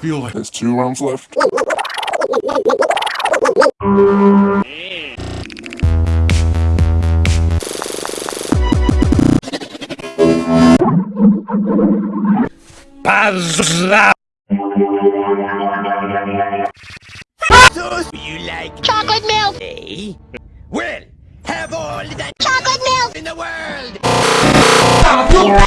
feel like There's two rounds left. You like Chocolate milk! eh? Well, have all the Chocolate milk! in the world!